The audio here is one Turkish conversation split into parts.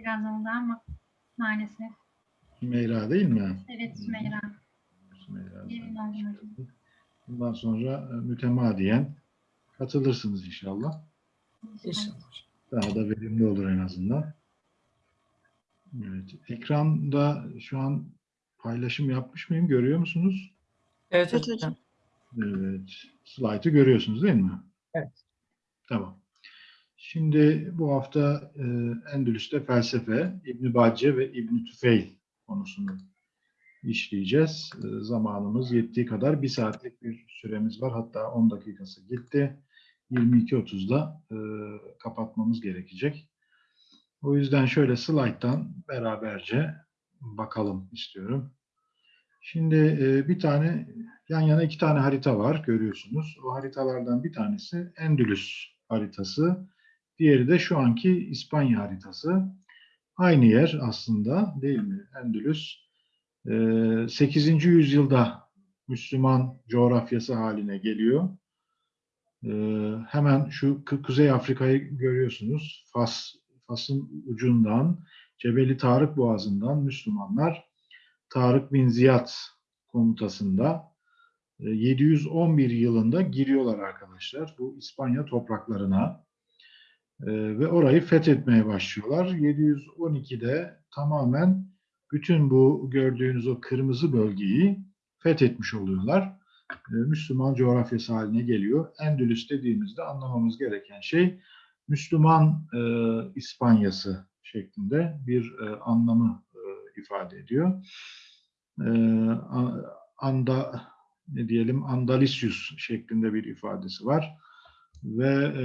biraz oldu ama maalesef. Sümeyra değil mi? Evet Sümeyra. Sümeyra. Bundan sonra e, mütemadiyen katılırsınız inşallah. İnşallah. Daha da verimli olur en azından. Evet. Ekranda şu an paylaşım yapmış mıyım? Görüyor musunuz? Evet hocam. Evet. Slide'ı görüyorsunuz değil mi? Evet. Tamam. Şimdi bu hafta e, Endülüs'te felsefe, İbn Bacce ve İbn Tüfeil konusunu işleyeceğiz. E, zamanımız yettiği kadar bir saatlik bir süremiz var. Hatta 10 dakikası gitti. 22.30'da e, kapatmamız gerekecek. O yüzden şöyle slide'dan beraberce bakalım istiyorum. Şimdi e, bir tane yan yana iki tane harita var görüyorsunuz. O haritalardan bir tanesi Endülüs haritası. Diğeri de şu anki İspanya haritası. Aynı yer aslında değil mi? Endülüs e, 8. yüzyılda Müslüman coğrafyası haline geliyor. E, hemen şu Kuzey Afrika'yı görüyorsunuz. Fas, Fas'ın ucundan Cebeli Tarık Boğazı'ndan Müslümanlar Tarık bin Ziyad komutasında e, 711 yılında giriyorlar arkadaşlar bu İspanya topraklarına E, ve orayı fethetmeye başlıyorlar. 712'de tamamen bütün bu gördüğünüz o kırmızı bölgeyi fethetmiş oluyorlar. E, Müslüman coğrafyası haline geliyor. Endülüs dediğimizde anlamamız gereken şey Müslüman e, İspanyası şeklinde bir e, anlamı e, ifade ediyor. E, anda ne diyelim Andalisius şeklinde bir ifadesi var ve e,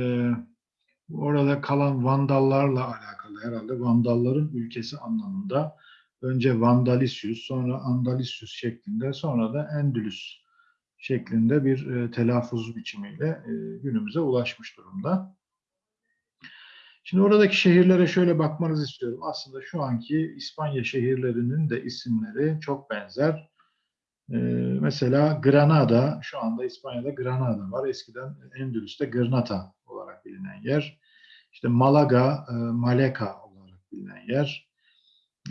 orada kalan Vandallarla alakalı herhalde Vandalların ülkesi anlamında önce Vandalisius sonra Andalisius şeklinde sonra da Endülüs şeklinde bir e, telaffuz biçimiyle e, günümüze ulaşmış durumda. Şimdi oradaki şehirlere şöyle bakmanızı istiyorum. Aslında şu anki İspanya şehirlerinin de isimleri çok benzer. Ee, mesela Granada, şu anda İspanya'da Granada var. Eskiden Endülüs'te Granada bilinen yer. İşte Malaga, e, Maleka olarak bilinen yer.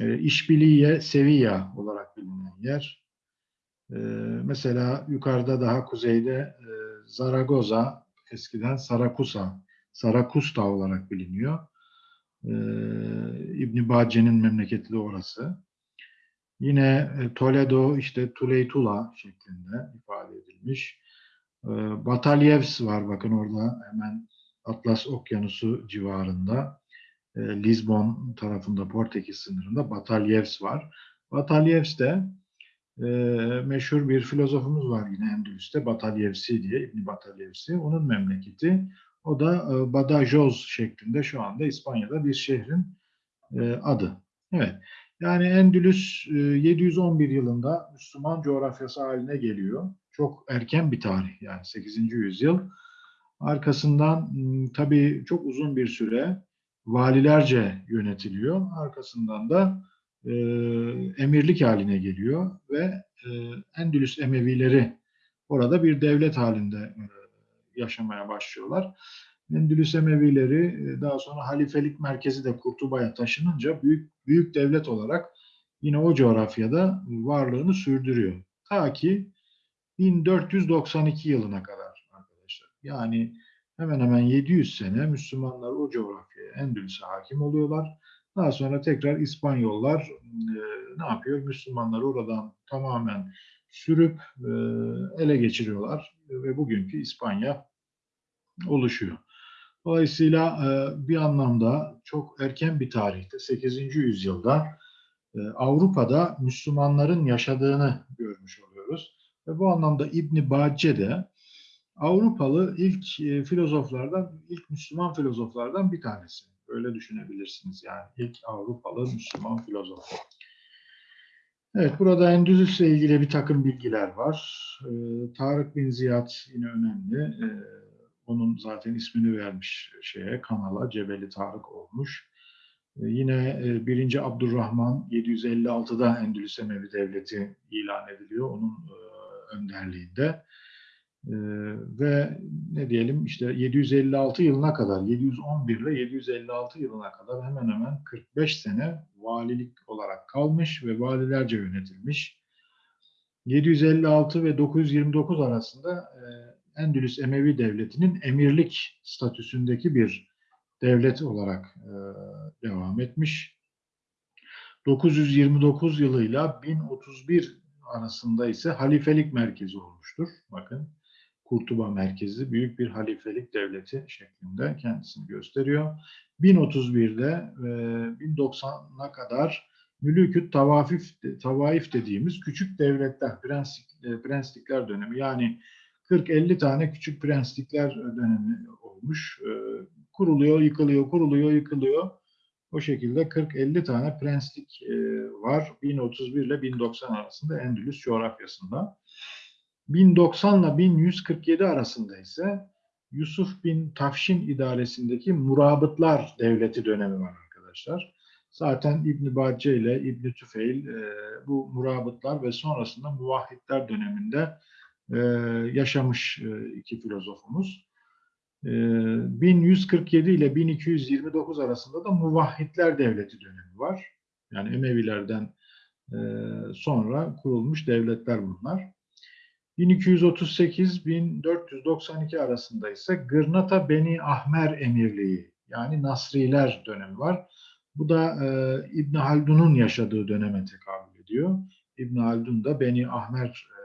E, İşbiliye, Sevilla olarak bilinen yer. E, mesela yukarıda daha kuzeyde Zaragoza, eskiden Sarakusa, Sarakusta olarak biliniyor. İbn Bacce'nin memleketi de orası. Yine Toledo işte Tuleytula şeklinde ifade edilmiş. Batalyevs var bakın orada hemen Atlas Okyanusu civarında. E, Lisbon tarafında Portekiz sınırında Batalyevs var. Batalyevs de e, meşhur bir filozofumuz var yine Endülüs'te Batalyevsi diye İbn Batalyevsi. Onun memleketi. O da e, Badajoz şeklinde şu anda İspanya'da bir şehrin e, adı. Evet. Yani Endülüs e, 711 yılında Müslüman coğrafyası haline geliyor. Çok erken bir tarih yani 8. yüzyıl. Arkasından tabii çok uzun bir süre valilerce yönetiliyor. Arkasından da e, emirlik haline geliyor ve e, Endülüs Emevileri orada bir devlet halinde e, yaşamaya başlıyorlar. Endülüs Emevileri daha sonra halifelik merkezi de Kurtuba'ya taşınınca büyük büyük devlet olarak yine o coğrafyada varlığını sürdürüyor. Ta ki 1492 yılına kadar. Yani hemen hemen 700 sene Müslümanlar o coğrafyaya Endülüs'e hakim oluyorlar. Daha sonra tekrar İspanyollar e, ne yapıyor? Müslümanları oradan tamamen sürüp e, ele geçiriyorlar ve bugünkü İspanya oluşuyor. Dolayısıyla e, bir anlamda çok erken bir tarihte 8. yüzyılda e, Avrupa'da Müslümanların yaşadığını görmüş oluyoruz. Ve bu anlamda İbn Bacce de Avrupalı ilk e, filozoflardan, ilk Müslüman filozoflardan bir tanesi. Öyle düşünebilirsiniz yani ilk Avrupalı Müslüman filozof. Evet, burada Endülüs'le ilgili bir takım bilgiler var. E, Tarık bin Ziyad yine önemli. E, onun zaten ismini vermiş şeye, kanala Cebeli Tarık olmuş. E, yine e, 1. Abdurrahman 756'da Endülüs Emevi Devleti ilan ediliyor onun e, önderliğinde. Ee, ve ne diyelim işte 756 yılına kadar 711 ile 756 yılına kadar hemen hemen 45 sene valilik olarak kalmış ve valilerce yönetilmiş. 756 ve 929 arasında e, Endülüs Emevi Devleti'nin emirlik statüsündeki bir devlet olarak e, devam etmiş. 929 yılıyla 1031 arasında ise halifelik merkezi olmuştur. Bakın Kurtuba merkezi büyük bir halifelik devleti şeklinde kendisini gösteriyor. 1031'de e, 1090'a kadar Mülüküt Tavafif, Tavaif dediğimiz küçük devletler, prenslik, e, prenslikler dönemi yani 40-50 tane küçük prenslikler dönemi olmuş. E, kuruluyor, yıkılıyor, kuruluyor, yıkılıyor. O şekilde 40-50 tane prenslik e, var 1031 ile 1090 arasında Endülüs coğrafyasında. 1090 ile 1147 arasında ise Yusuf bin Tafşin idaresindeki Murabıtlar Devleti dönemi var arkadaşlar. Zaten İbn Bacce ile İbn Tüfeil e, bu Murabıtlar ve sonrasında Muvahhidler döneminde e, yaşamış e, iki filozofumuz. E, 1147 ile 1229 arasında da Muvahhidler Devleti dönemi var. Yani Emevilerden sonra kurulmuş devletler bunlar. 1238-1492 arasında ise Gırnata Beni Ahmer Emirliği yani Nasriler dönemi var. Bu da e, İbn Haldun'un yaşadığı döneme tekabül ediyor. İbn Haldun da Beni Ahmer e,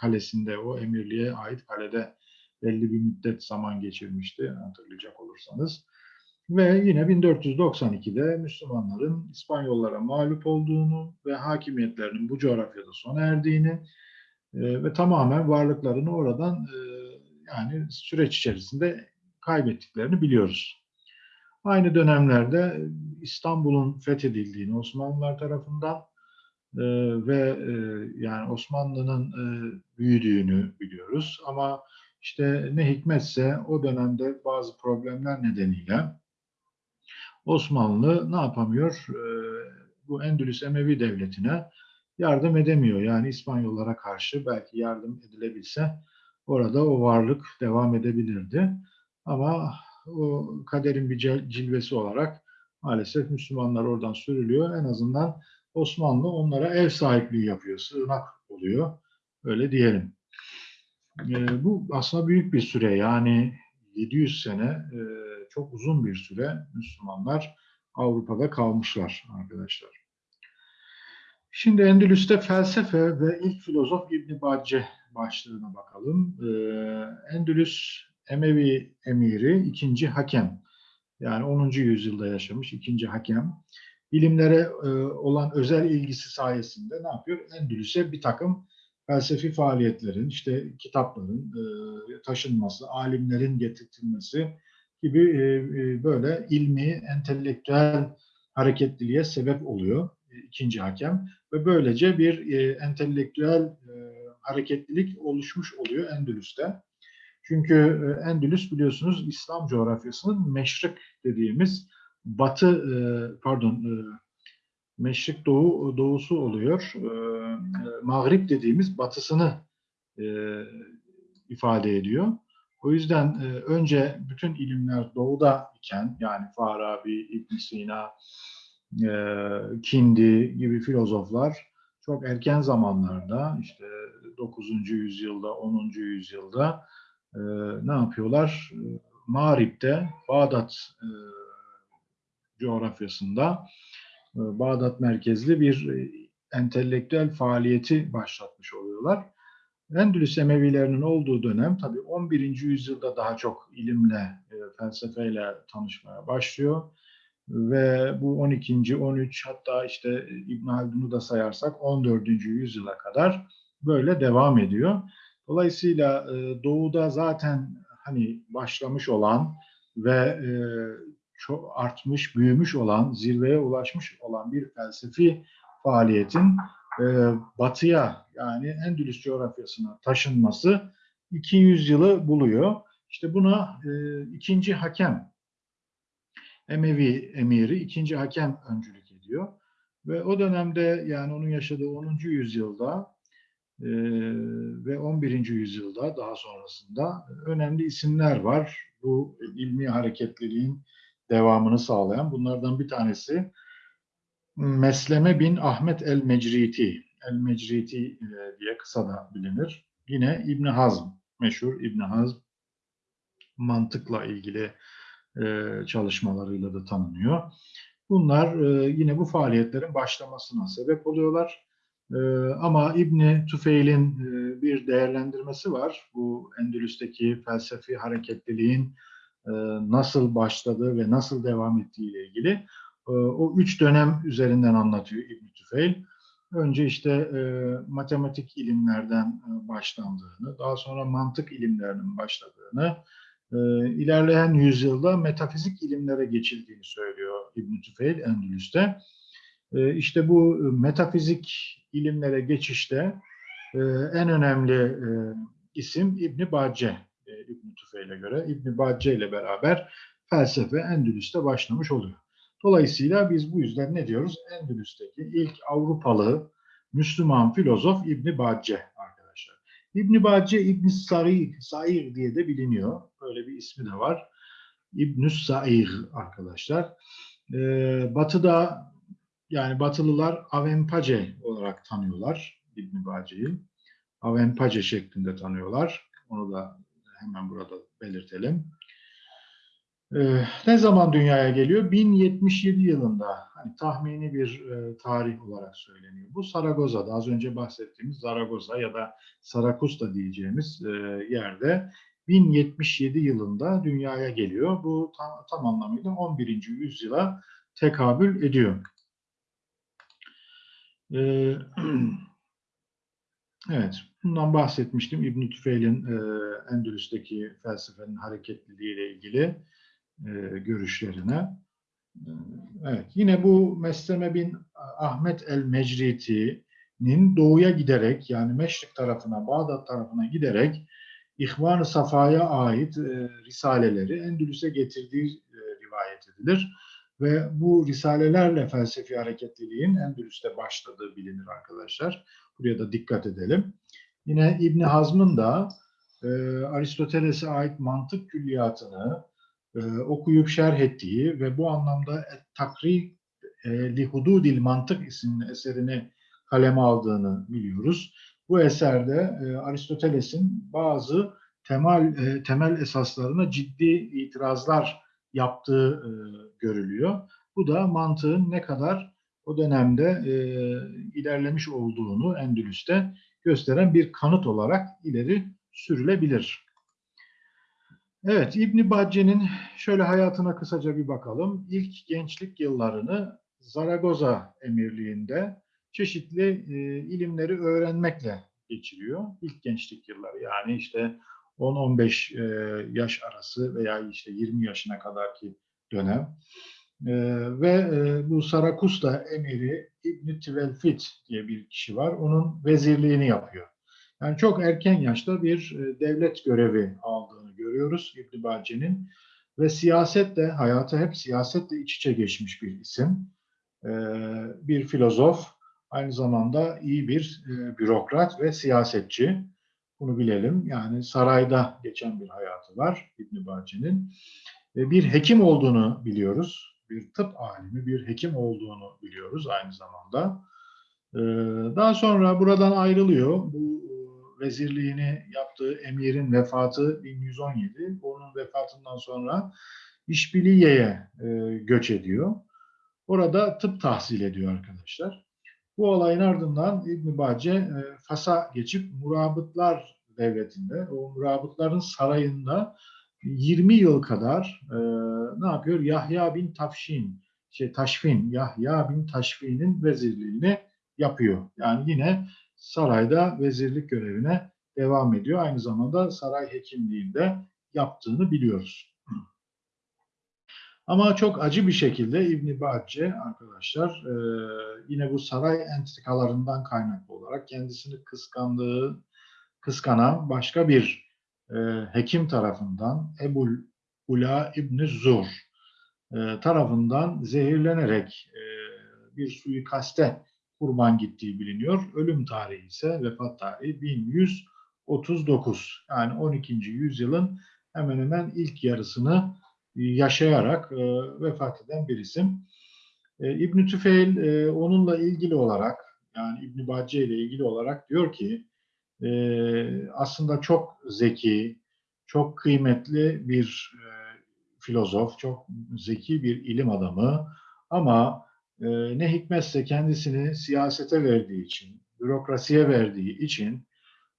kalesinde o emirliğe ait kalede belli bir müddet zaman geçirmişti hatırlayacak olursanız. Ve yine 1492'de Müslümanların İspanyollara mağlup olduğunu ve hakimiyetlerinin bu coğrafyada sona erdiğini e, ve tamamen varlıklarını oradan e, yani süreç içerisinde kaybettiklerini biliyoruz. Aynı dönemlerde İstanbul'un fethedildiğini Osmanlılar tarafından e, ve e, yani Osmanlı'nın büyüdüğünü biliyoruz. Ama işte ne hikmetse o dönemde bazı problemler nedeniyle Osmanlı ne yapamıyor? Bu Endülüs Emevi Devleti'ne yardım edemiyor. Yani İspanyollara karşı belki yardım edilebilse orada o varlık devam edebilirdi. Ama o kaderin bir cilvesi olarak maalesef Müslümanlar oradan sürülüyor. En azından Osmanlı onlara ev sahipliği yapıyor, sığınak oluyor. Öyle diyelim. E, bu aslında büyük bir süre yani 700 sene e, çok uzun bir süre Müslümanlar Avrupa'da kalmışlar arkadaşlar. Şimdi Endülüs'te felsefe ve ilk filozof İbn Bacce başlığına bakalım. E, Endülüs Emevi emiri ikinci hakem. Yani 10. yüzyılda yaşamış ikinci hakem. Bilimlere e, olan özel ilgisi sayesinde ne yapıyor? Endülüs'e bir takım felsefi faaliyetlerin, işte kitapların e, taşınması, alimlerin getirtilmesi gibi e, böyle ilmi, entelektüel hareketliliğe sebep oluyor ikinci hakem ve böylece bir e, entelektüel e, hareketlilik oluşmuş oluyor Endülüs'te. Çünkü e, Endülüs biliyorsunuz İslam coğrafyasının meşrik dediğimiz batı e, pardon e, meşrik doğu doğusu oluyor. Mağrip dediğimiz batısını ifade ediyor. O yüzden önce bütün ilimler doğuda iken yani Farabi, İbn Sina, Kindi gibi filozoflar çok erken zamanlarda işte 9. yüzyılda, 10. yüzyılda e, ne yapıyorlar? Mağrip'te, Bağdat e, coğrafyasında e, Bağdat merkezli bir e, entelektüel faaliyeti başlatmış oluyorlar. Endülüs Emevilerinin olduğu dönem tabi 11. yüzyılda daha çok ilimle, felsefeyle tanışmaya başlıyor. Ve bu 12. 13 hatta işte İbn Haldun'u da sayarsak 14. yüzyıla kadar böyle devam ediyor. Dolayısıyla e, doğuda zaten hani başlamış olan ve e, çok artmış, büyümüş olan, zirveye ulaşmış olan bir felsefi faaliyetin e, batıya yani Endülüs coğrafyasına taşınması 200 yılı buluyor. İşte buna e, ikinci hakem, Emevi emiri ikinci hakem öncülük ediyor. Ve o dönemde yani onun yaşadığı 10. yüzyılda e, ve 11. yüzyılda daha sonrasında önemli isimler var. Bu ilmi hareketliliğin devamını sağlayan. Bunlardan bir tanesi Mesleme bin Ahmet el-Mecriti. El-Mecriti e, diye kısa da bilinir. Yine İbn Hazm, meşhur İbn Hazm mantıkla ilgili e, çalışmalarıyla da tanınıyor. Bunlar e, yine bu faaliyetlerin başlamasına sebep oluyorlar. E, ama İbni Tüfeil'in bir değerlendirmesi var. Bu Endülüs'teki felsefi hareketliliğin nasıl başladığı ve nasıl devam ettiği ile ilgili. O üç dönem üzerinden anlatıyor İbni Tüfeil. Önce işte matematik ilimlerden e, başlandığını, daha sonra mantık ilimlerinin başladığını, ilerleyen yüzyılda metafizik ilimlere geçildiğini söylüyor İbn Tüfeil Endülüs'te. E, işte bu metafizik ilimlere geçişte e, en önemli e, isim İbn Bacce e, İbn Tüfeil'e göre. İbn Bacce ile beraber felsefe Endülüs'te başlamış oluyor. Dolayısıyla biz bu yüzden ne diyoruz? Endülüs'teki ilk Avrupalı Müslüman filozof İbn Bacce arkadaşlar. İbn Bacce İbn Sari, Sair diye de biliniyor. Böyle bir ismi de var. İbn Sair arkadaşlar. Ee, batı'da yani Batılılar Avempace olarak tanıyorlar İbn Bacce'yi. Avempace şeklinde tanıyorlar. Onu da hemen burada belirtelim. Ee, ne zaman dünyaya geliyor? 1077 yılında. Hani tahmini bir e, tarih olarak söyleniyor. Bu Saragoza'da az önce bahsettiğimiz Zaragoza ya da Sarakusta diyeceğimiz e, yerde 1077 yılında dünyaya geliyor. Bu tam, tam anlamıyla 11. yüzyıla tekabül ediyor. Ee, evet, bundan bahsetmiştim. İbn Tüfeil'in e, Endülüs'teki felsefenin hareketliliği ile ilgili görüşlerine. E, evet, yine bu Mesleme bin Ahmet el-Mecriti'nin doğuya giderek yani Meşrik tarafına, Bağdat tarafına giderek İhvan-ı Safa'ya ait e, risaleleri Endülüs'e getirdiği e, rivayet edilir. Ve bu risalelerle felsefi hareketliliğin Endülüs'te başladığı bilinir arkadaşlar. Buraya da dikkat edelim. Yine İbn Hazm'ın da e, Aristoteles'e ait mantık külliyatını e, okuyup şerh ettiği ve bu anlamda Takri e, li Hududil Mantık isimli eserini kaleme aldığını biliyoruz. Bu eserde e, Aristoteles'in bazı temel e, temel esaslarına ciddi itirazlar yaptığı e, görülüyor. Bu da mantığın ne kadar o dönemde e, ilerlemiş olduğunu Endülüs'te gösteren bir kanıt olarak ileri sürülebilir. Evet, İbn Bacce'nin şöyle hayatına kısaca bir bakalım. İlk gençlik yıllarını Zaragoza emirliğinde çeşitli e, ilimleri öğrenmekle geçiriyor. İlk gençlik yılları yani işte 10-15 e, yaş arası veya işte 20 yaşına kadarki dönem. E, ve e, bu Sarakusta emiri İbn Tvelfit diye bir kişi var. Onun vezirliğini yapıyor. Yani çok erken yaşta bir e, devlet görevi aldığını görüyoruz İbn Bacce'nin. Ve siyasetle, hayatı hep siyasetle iç içe geçmiş bir isim. E, bir filozof, aynı zamanda iyi bir e, bürokrat ve siyasetçi. Bunu bilelim. Yani sarayda geçen bir hayatı var İbn Bacce'nin. Bir hekim olduğunu biliyoruz. Bir tıp alimi, bir hekim olduğunu biliyoruz aynı zamanda. Daha sonra buradan ayrılıyor. Bu vezirliğini yaptığı emirin vefatı 1117. Onun vefatından sonra İşbiliye'ye göç ediyor. Orada tıp tahsil ediyor arkadaşlar. Bu olayın ardından İbn Bacce e, Fas'a geçip Murabıtlar devletinde, o Murabıtların sarayında 20 yıl kadar e, ne yapıyor? Yahya bin Tafşin, şey Taşfin, Yahya bin Taşfin'in vezirliğini yapıyor. Yani yine sarayda vezirlik görevine devam ediyor. Aynı zamanda saray hekimliğinde yaptığını biliyoruz. Ama çok acı bir şekilde İbn Bacce arkadaşlar e, yine bu saray entrikalarından kaynaklı olarak kendisini kıskandığı, kıskanan başka bir e, hekim tarafından Ebul Ula İbn Zur e, tarafından zehirlenerek bir suikaste kurban gittiği biliniyor. Ölüm tarihi ise vefat tarihi 1139. Yani 12. yüzyılın hemen hemen ilk yarısını yaşayarak e, vefat eden bir isim. E, İbn Tüfeil e, onunla ilgili olarak yani İbn Bacce ile ilgili olarak diyor ki e, aslında çok zeki, çok kıymetli bir e, filozof, çok zeki bir ilim adamı ama e, ne hikmetse kendisini siyasete verdiği için, bürokrasiye verdiği için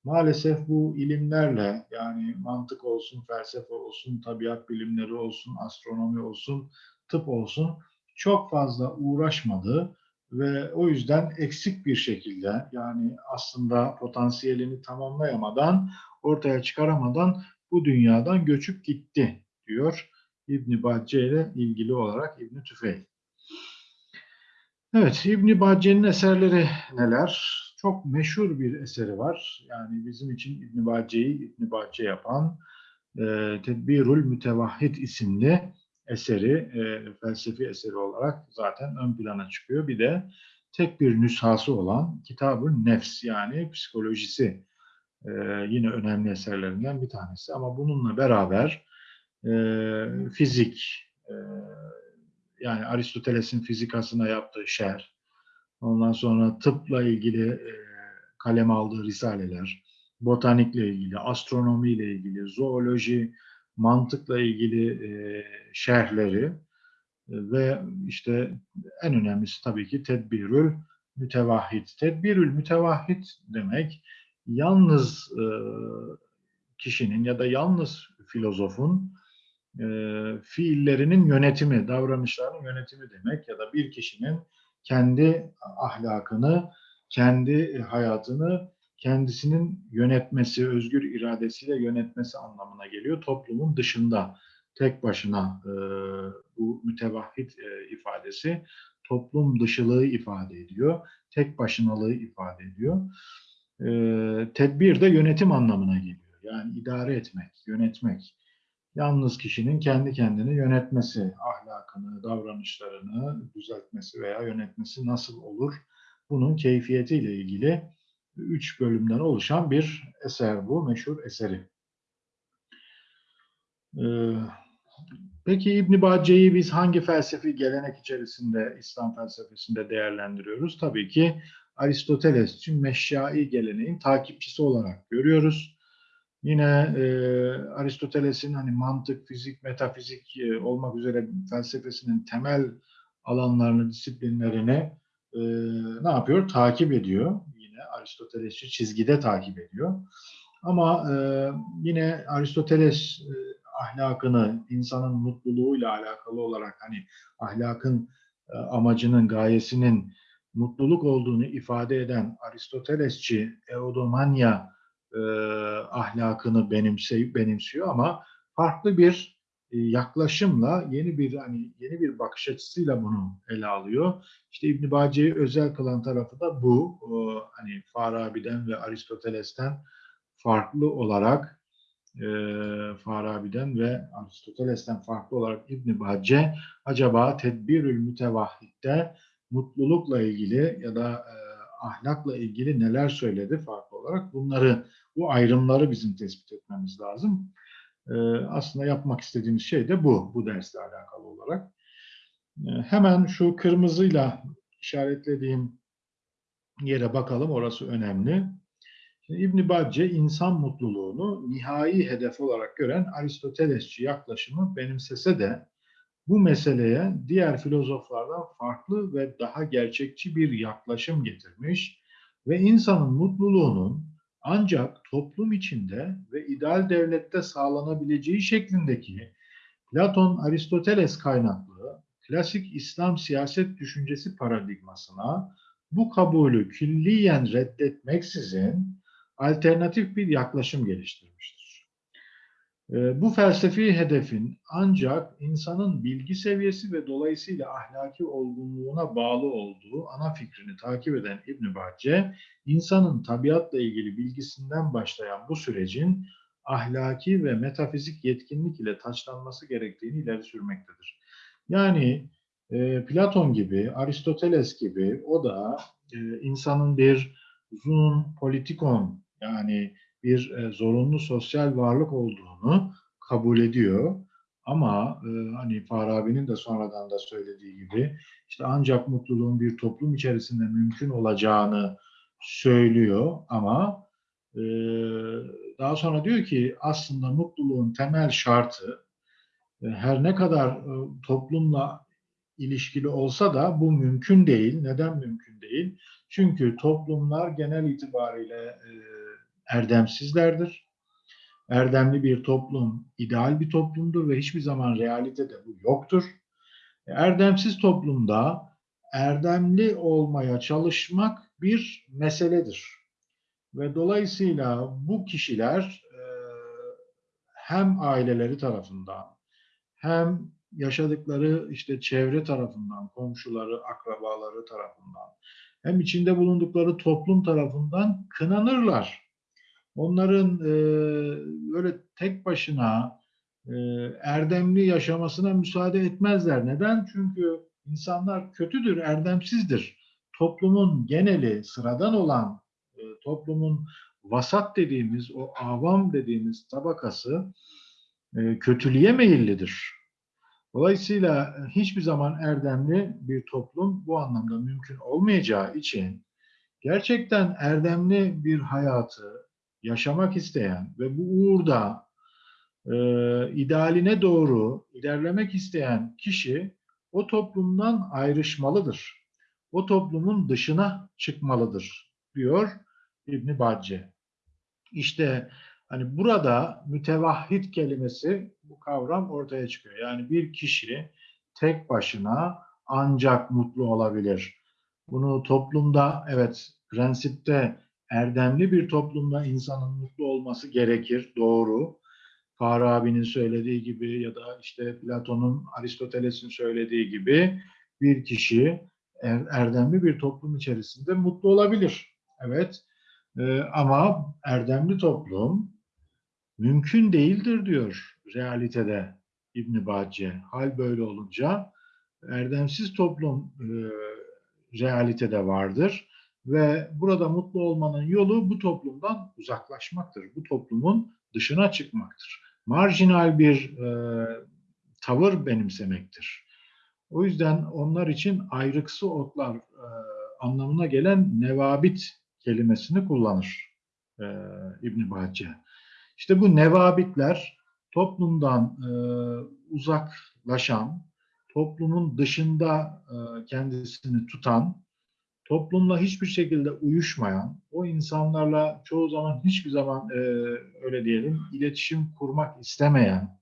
maalesef bu ilimlerle yani mantık olsun, felsefe olsun, tabiat bilimleri olsun, astronomi olsun, tıp olsun çok fazla uğraşmadı ve o yüzden eksik bir şekilde yani aslında potansiyelini tamamlayamadan, ortaya çıkaramadan bu dünyadan göçüp gitti diyor İbn Bacce ile ilgili olarak İbn Tüfeil. Evet, İbn Bacce'nin eserleri neler? Çok meşhur bir eseri var. Yani bizim için İbn Bacce'yi İbn Bacce yapan e, Tedbirül Mütevahhid isimli eseri, e, felsefi eseri olarak zaten ön plana çıkıyor. Bir de tek bir nüshası olan Kitab-ı Nefs yani psikolojisi e, yine önemli eserlerinden bir tanesi. Ama bununla beraber e, fizik, e, yani Aristoteles'in fizikasına yaptığı şerh, ondan sonra tıpla ilgili e, kaleme aldığı risaleler, botanikle ilgili, astronomiyle ilgili, zooloji, mantıkla ilgili e, şerhleri e, ve işte en önemlisi tabii ki tedbirül mütevahhid. Tedbirül mütevahhid demek yalnız e, kişinin ya da yalnız filozofun e, fiillerinin yönetimi, davranışlarının yönetimi demek ya da bir kişinin kendi ahlakını, kendi hayatını kendisinin yönetmesi, özgür iradesiyle yönetmesi anlamına geliyor. Toplumun dışında tek başına e, bu mütevahhid e, ifadesi toplum dışılığı ifade ediyor. Tek başınalığı ifade ediyor. E, tedbir de yönetim anlamına geliyor. Yani idare etmek, yönetmek. Yalnız kişinin kendi kendini yönetmesi, ahlakını, davranışlarını düzeltmesi veya yönetmesi nasıl olur? Bunun keyfiyetiyle ilgili üç bölümden oluşan bir eser bu, meşhur eseri. Ee, peki İbn Bacce'yi biz hangi felsefi gelenek içerisinde, İslam felsefesinde değerlendiriyoruz? Tabii ki Aristoteles için meşyai geleneğin takipçisi olarak görüyoruz. Yine e, Aristoteles'in hani mantık, fizik, metafizik e, olmak üzere felsefesinin temel alanlarını, disiplinlerini e, ne yapıyor? Takip ediyor. Yine Aristotelesçi çizgide takip ediyor. Ama e, yine Aristoteles e, ahlakını, insanın mutluluğuyla alakalı olarak hani ahlakın e, amacının, gayesinin mutluluk olduğunu ifade eden Aristotelesçi eudomanya e, ahlakını benimseyip benimsiyor ama farklı bir e, yaklaşımla yeni bir hani yeni bir bakış açısıyla bunu ele alıyor. İşte İbn Bacce'yi özel kılan tarafı da bu. O, hani Farabi'den ve Aristoteles'ten farklı olarak e, Farabi'den ve Aristoteles'ten farklı olarak İbn Bacce acaba tedbirül mütevahhidde mutlulukla ilgili ya da e, ahlakla ilgili neler söyledi farklı olarak bunları bu ayrımları bizim tespit etmemiz lazım. E, aslında yapmak istediğimiz şey de bu, bu dersle alakalı olarak. E, hemen şu kırmızıyla işaretlediğim yere bakalım, orası önemli. İbn Bacce insan mutluluğunu nihai hedef olarak gören Aristotelesçi yaklaşımı benimsese de bu meseleye diğer filozoflardan farklı ve daha gerçekçi bir yaklaşım getirmiş ve insanın mutluluğunun ancak toplum içinde ve ideal devlette sağlanabileceği şeklindeki Platon Aristoteles kaynaklı klasik İslam siyaset düşüncesi paradigmasına bu kabulü külliyen reddetmeksizin alternatif bir yaklaşım geliştirmiştir. Bu felsefi hedefin ancak insanın bilgi seviyesi ve dolayısıyla ahlaki olgunluğuna bağlı olduğu ana fikrini takip eden İbn Bacce, insanın tabiatla ilgili bilgisinden başlayan bu sürecin ahlaki ve metafizik yetkinlik ile taçlanması gerektiğini ileri sürmektedir. Yani e, Platon gibi, Aristoteles gibi o da e, insanın bir uzun politikon yani bir e, zorunlu sosyal varlık olduğunu kabul ediyor. Ama e, hani Farabi'nin de sonradan da söylediği gibi işte ancak mutluluğun bir toplum içerisinde mümkün olacağını söylüyor ama e, daha sonra diyor ki aslında mutluluğun temel şartı her ne kadar toplumla ilişkili olsa da bu mümkün değil. Neden mümkün değil? Çünkü toplumlar genel itibariyle e, erdemsizlerdir. Erdemli bir toplum ideal bir toplumdur ve hiçbir zaman realitede bu yoktur. E, Erdemsiz toplumda erdemli olmaya çalışmak bir meseledir. Ve dolayısıyla bu kişiler e, hem aileleri tarafından hem yaşadıkları işte çevre tarafından, komşuları, akrabaları tarafından hem içinde bulundukları toplum tarafından kınanırlar. Onların e, böyle tek başına e, erdemli yaşamasına müsaade etmezler. Neden? Çünkü insanlar kötüdür, erdemsizdir. Toplumun geneli, sıradan olan e, toplumun vasat dediğimiz, o avam dediğimiz tabakası kötülüğe meyillidir. Dolayısıyla hiçbir zaman erdemli bir toplum bu anlamda mümkün olmayacağı için gerçekten erdemli bir hayatı yaşamak isteyen ve bu uğurda e, idealine doğru ilerlemek isteyen kişi o toplumdan ayrışmalıdır. O toplumun dışına çıkmalıdır diyor İbn Bacce. İşte hani burada mütevahhid kelimesi bu kavram ortaya çıkıyor. Yani bir kişi tek başına ancak mutlu olabilir. Bunu toplumda evet prensipte erdemli bir toplumda insanın mutlu olması gerekir. Doğru. Farabi'nin söylediği gibi ya da işte Platon'un, Aristoteles'in söylediği gibi bir kişi er- erdemli bir toplum içerisinde mutlu olabilir. Evet. Ee, ama erdemli toplum mümkün değildir diyor realitede İbn Bacce. Hal böyle olunca erdemsiz toplum e, realitede vardır ve burada mutlu olmanın yolu bu toplumdan uzaklaşmaktır. Bu toplumun dışına çıkmaktır. Marjinal bir e, tavır benimsemektir. O yüzden onlar için ayrıksı otlar e, anlamına gelen nevabit kelimesini kullanır e, İbn Bacce. İşte bu nevabitler toplumdan e, uzaklaşan, toplumun dışında e, kendisini tutan, toplumla hiçbir şekilde uyuşmayan, o insanlarla çoğu zaman hiçbir zaman e, öyle diyelim iletişim kurmak istemeyen,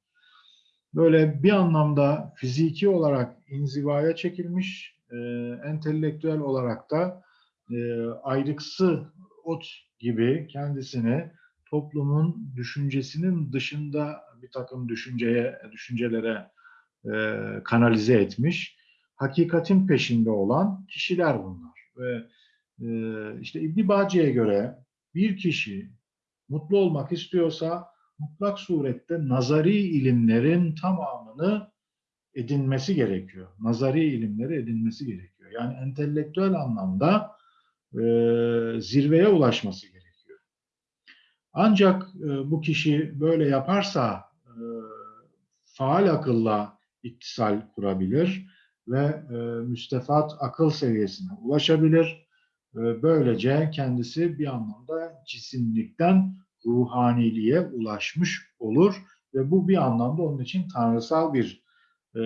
böyle bir anlamda fiziki olarak inzivaya çekilmiş, e, entelektüel olarak da e, ayrıksı ot gibi kendisini toplumun düşüncesinin dışında bir takım düşünceye, düşüncelere e, kanalize etmiş, hakikatin peşinde olan kişiler bunlar. Ve e, işte İbn Bacı'ya göre bir kişi mutlu olmak istiyorsa mutlak surette nazari ilimlerin tamamını edinmesi gerekiyor. Nazari ilimleri edinmesi gerekiyor. Yani entelektüel anlamda e, zirveye ulaşması gerekiyor. Ancak e, bu kişi böyle yaparsa e, faal akılla ittisal kurabilir ve e, müstefat akıl seviyesine ulaşabilir. E, böylece kendisi bir anlamda cisimlikten ruhaniliğe ulaşmış olur ve bu bir anlamda onun için tanrısal bir e,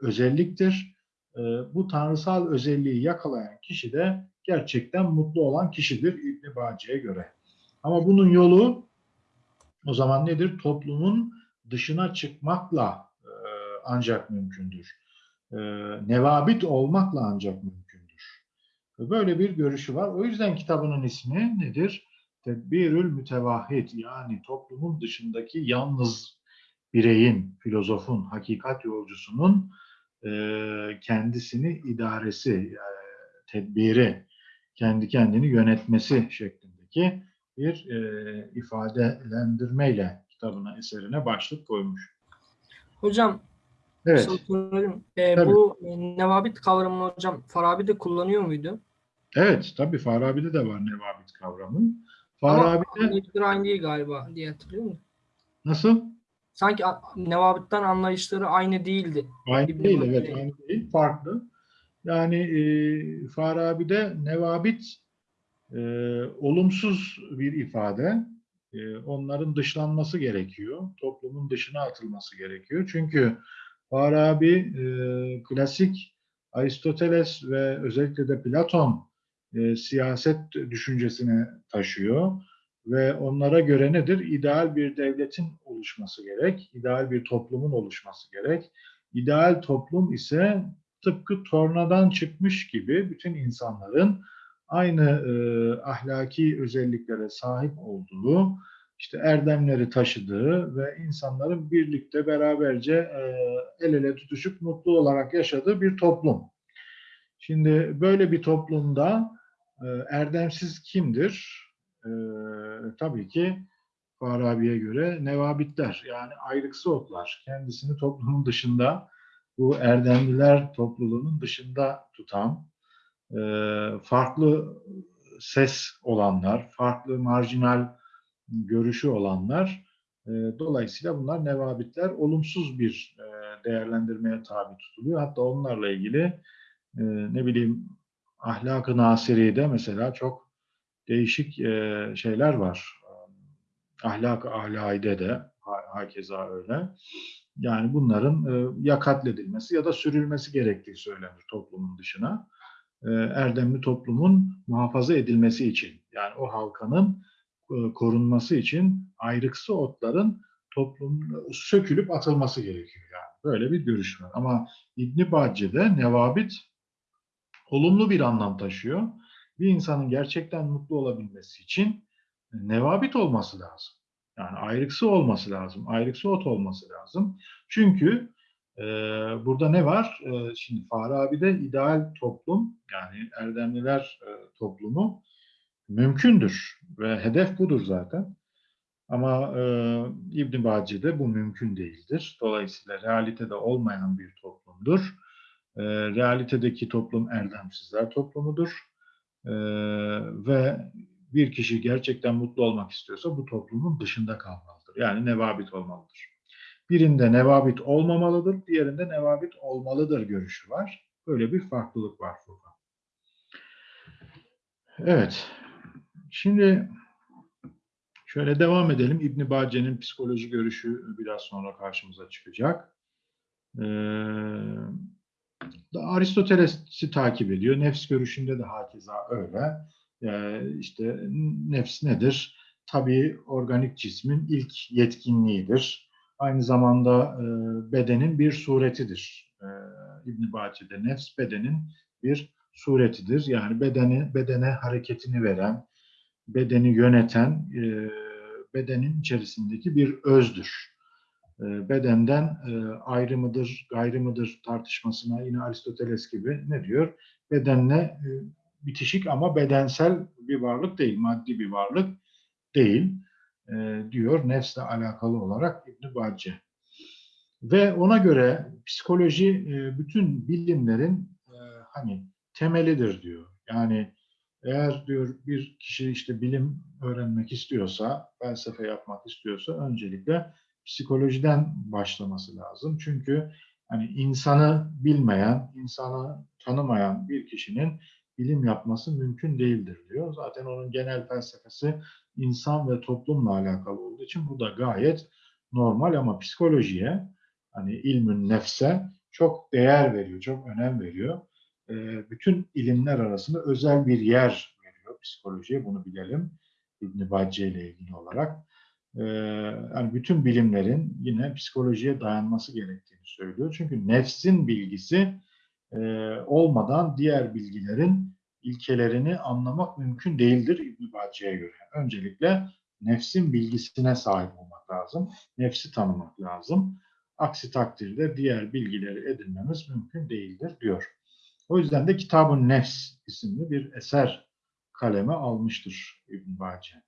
özelliktir. E, bu tanrısal özelliği yakalayan kişi de gerçekten mutlu olan kişidir İbn Bacı'ya göre. Ama bunun yolu o zaman nedir? Toplumun dışına çıkmakla e, ancak mümkündür. E, nevabit olmakla ancak mümkündür. Böyle bir görüşü var. O yüzden kitabının ismi nedir? Tedbirül mütevahhid yani toplumun dışındaki yalnız bireyin, filozofun, hakikat yolcusunun e, kendisini idaresi, e, tedbiri, kendi kendini yönetmesi şeklindeki bir e, ifadelendirmeyle kitabına, eserine başlık koymuş. Hocam Evet. Ee, Tabii. bu e, nevabit kavramını hocam Farabi de kullanıyor muydu? Evet, tabii Farabi'de de var nevabit kavramı. Ama Farabi'de anlayışları aynı değil galiba diye hatırlıyorum. nasıl? Sanki nevabitten anlayışları aynı değildi. Aynı İbn değil, evet, aynı değil, farklı. Yani e, Farabi'de nevabit e, olumsuz bir ifade. E, onların dışlanması gerekiyor. Toplumun dışına atılması gerekiyor. Çünkü Farabi e, klasik Aristoteles ve özellikle de Platon e, siyaset düşüncesini taşıyor ve onlara göre nedir? İdeal bir devletin oluşması gerek, ideal bir toplumun oluşması gerek. İdeal toplum ise tıpkı tornadan çıkmış gibi bütün insanların aynı e, ahlaki özelliklere sahip olduğu, işte erdemleri taşıdığı ve insanların birlikte beraberce e, el ele tutuşup mutlu olarak yaşadığı bir toplum. Şimdi böyle bir toplumda e, erdemsiz kimdir? E, tabii ki Farabi'ye göre nevabitler yani ayrıksı otlar. Kendisini toplumun dışında bu erdemliler topluluğunun dışında tutan farklı ses olanlar, farklı marjinal görüşü olanlar e, dolayısıyla bunlar nevabitler olumsuz bir e, değerlendirmeye tabi tutuluyor. Hatta onlarla ilgili e, ne bileyim ahlak-ı nasiri'de mesela çok değişik e, şeyler var. Ahlak-ı ahlaide de ha- hakeza öyle. Yani bunların e, ya katledilmesi ya da sürülmesi gerektiği söylenir toplumun dışına. E, erdemli toplumun muhafaza edilmesi için yani o halkanın korunması için ayrıksı otların toplum sökülüp atılması gerekiyor yani. Böyle bir görüş var. Ama İbn Bacce'de nevabit olumlu bir anlam taşıyor. Bir insanın gerçekten mutlu olabilmesi için nevabit olması lazım. Yani ayrıksı olması lazım. Ayrıksı ot olması lazım. Çünkü e, burada ne var? E, şimdi Farabi'de ideal toplum yani erdemliler e, toplumu mümkündür ve hedef budur zaten. Ama e, İbn Bacı'da bu mümkün değildir. Dolayısıyla realitede olmayan bir toplumdur. E, realitedeki toplum erdemsizler toplumudur. E, ve bir kişi gerçekten mutlu olmak istiyorsa bu toplumun dışında kalmalıdır. Yani nevabit olmalıdır. Birinde nevabit olmamalıdır, diğerinde nevabit olmalıdır görüşü var. Böyle bir farklılık var burada. Evet. Şimdi şöyle devam edelim. İbn Bace'nin psikoloji görüşü biraz sonra karşımıza çıkacak. Ee, Aristoteles'i takip ediyor. Nefs görüşünde de hakeza öyle. Ee, işte nefs nedir? Tabii organik cismin ilk yetkinliğidir. Aynı zamanda e, bedenin bir suretidir. E, İbn Bace'de nefs bedenin bir suretidir. Yani bedeni bedene hareketini veren, bedeni yöneten, e, bedenin içerisindeki bir özdür. E, bedenden e, ayrı mıdır, gayrı mıdır tartışmasına yine Aristoteles gibi ne diyor? Bedenle e, bitişik ama bedensel bir varlık değil, maddi bir varlık değil e, diyor nefsle alakalı olarak İbn Bacce. Ve ona göre psikoloji e, bütün bilimlerin e, hani temelidir diyor. Yani eğer diyor bir kişi işte bilim öğrenmek istiyorsa, felsefe yapmak istiyorsa öncelikle psikolojiden başlaması lazım. Çünkü hani insanı bilmeyen, insanı tanımayan bir kişinin bilim yapması mümkün değildir diyor. Zaten onun genel felsefesi insan ve toplumla alakalı olduğu için bu da gayet normal ama psikolojiye hani ilmün nefse çok değer veriyor, çok önem veriyor. Ee, bütün ilimler arasında özel bir yer veriyor psikolojiye, bunu bilelim. İbn Bacce ile ilgili olarak. Ee, yani bütün bilimlerin yine psikolojiye dayanması gerektiğini söylüyor. Çünkü nefsin bilgisi e, olmadan diğer bilgilerin ilkelerini anlamak mümkün değildir İbn Bacce'ye göre. Öncelikle nefsin bilgisine sahip olmak lazım. Nefsi tanımak lazım. Aksi takdirde diğer bilgileri edinmemiz mümkün değildir diyor. O yüzden de Kitabın Nefs isimli bir eser kaleme almıştır İbn Bacce.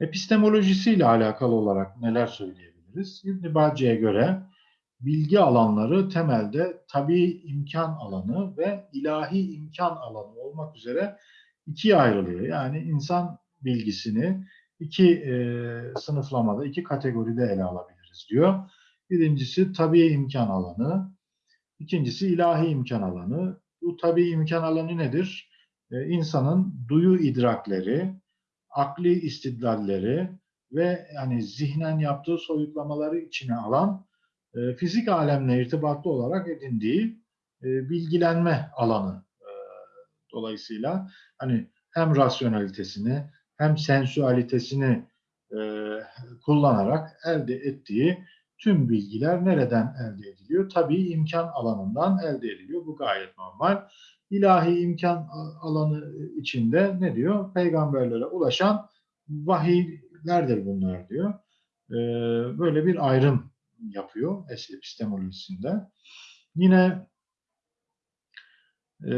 Epistemolojisiyle alakalı olarak neler söyleyebiliriz? İbn Bacce'ye göre bilgi alanları temelde tabii imkan alanı ve ilahi imkan alanı olmak üzere ikiye ayrılıyor. Yani insan bilgisini iki e, sınıflamada, iki kategoride ele alabiliriz diyor. Birincisi tabii imkan alanı, ikincisi ilahi imkan alanı. Bu tabii imkan alanı nedir? E, insanın duyu idrakleri, akli istidlalleri ve yani zihnen yaptığı soyutlamaları içine alan e, fizik alemle irtibatlı olarak edindiği e, bilgilenme alanı. E, dolayısıyla hani hem rasyonalitesini hem sensüalitesini e, kullanarak elde ettiği tüm bilgiler nereden elde ediliyor? Tabii imkan alanından elde ediliyor. Bu gayet normal. İlahi imkan alanı içinde ne diyor? Peygamberlere ulaşan vahiylerdir bunlar diyor. E, böyle bir ayrım yapıyor epistemolojisinde. Yine e,